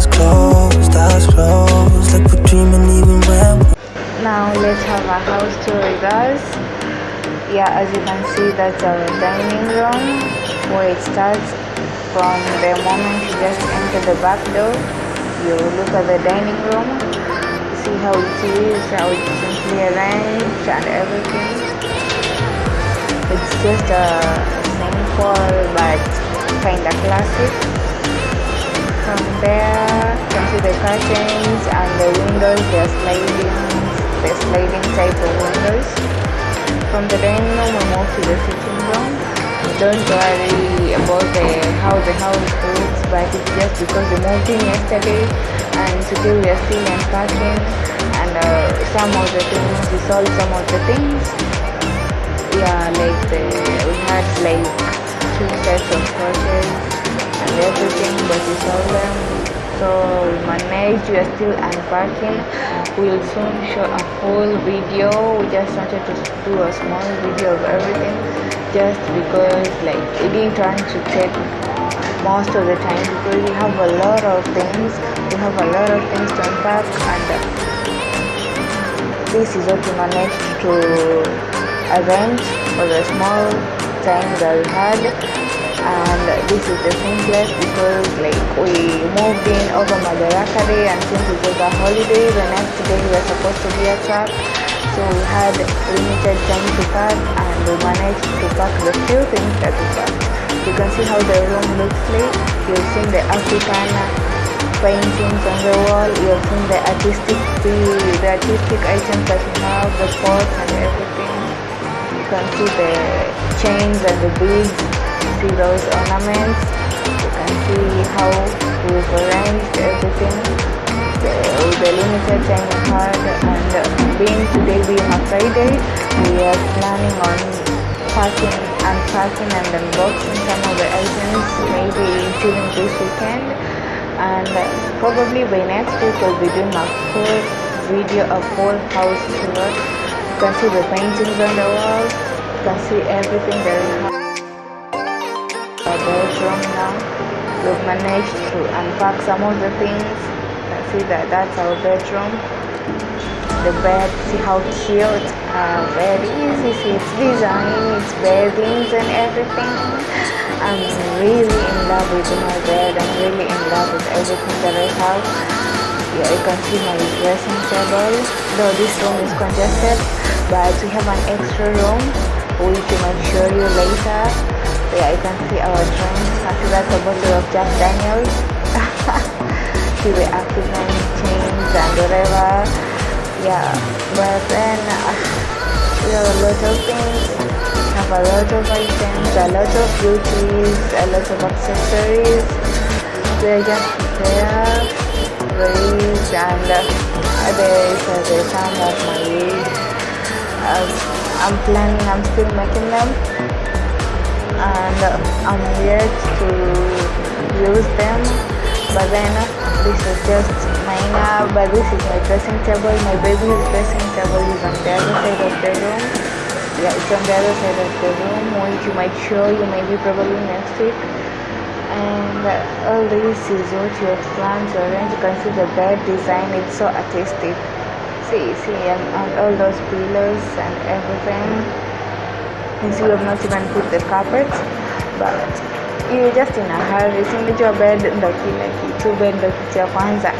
eyes closed, eyes closed. Like we're dreaming even when now let's have a house tour with us. Yeah as you can see that's our dining room where it starts from the moment you just enter the back door. You look at the dining room see how it is how it's simply arranged and everything. It's just a simple but kind of classic from there you can see the curtains and the windows they're sliding the sliding type of windows. From the dining room we move to the sitting room. Don't worry about the how the house looks but it's just because we moved in yesterday and today we are still unpacking and uh, some of the things we sold some of the things. Yeah like the we had like two sets of couches and everything but we sold them. So we managed we are still unpacking. We'll soon show a full video. We just wanted to do a small video of everything just because like it didn't want to take most of the time because we have a lot of things. We have a lot of things to unpack and this is what we managed to arrange for the small time that we had and this is the simplest because like we moved in over Madaraka Day and since it was a holiday the next day we were supposed to be at church. So we had limited time to pack and we managed to pack the few things that we packed you can see how the room looks like. You've seen the African paintings on the wall. You've seen the artistic the, the artistic items that we have the pots and everything. You can see the chains and the beads see those ornaments. You can see how we've arranged everything. The, the limited time we and being today being a Friday. We are planning on packing unpacking and unboxing some of the items maybe during this weekend. And probably by next week we'll be doing a full video a full house tour. You can see the paintings on the wall you can see everything that bedroom now. We've managed to unpack some of the things you see that that's our bedroom. The bed see how cute uh, very easy. See its design its beddings and everything. I'm really in love with my bed. I'm really in love with everything that i have. Yeah you can see my dressing table. Though this room is congested but we have an extra room which we might show you later yeah you can see our drinks that a bottle of jack daniels. The african chains and whatever. Yeah but then uh, we have a lot of things. We have a lot of items a lot of beauties a lot of accessories. They're just there raised and uh, there is uh, the time of my uh, i'm planning i'm still making them and i'm yet to use them but then this is just minor but this is my dressing table. My baby's dressing table is on the other side of the room. Yeah it's on the other side of the room which you might show you maybe probably next week. And all this is what you have planned to arrange you can see the bed design it's so artistic. See see and, and all those pillows and everything we have not even put the carpet but you're just in a hurry. Singejua bed ndo kila kitu bed ndo kitu ya kwanza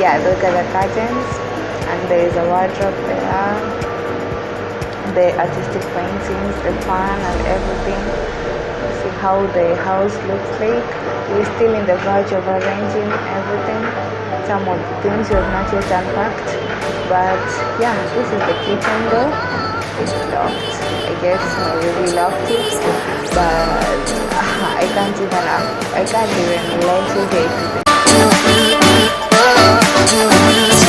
yeah look at the curtains and there is a wardrobe there. The artistic paintings the fan and everything. See how the house looks like. We're still in the verge of arranging everything. Some of the things we have not yet unpacked but yeah this is the kitchen i guess my baby locked it but ah, i can't even i can't even you get you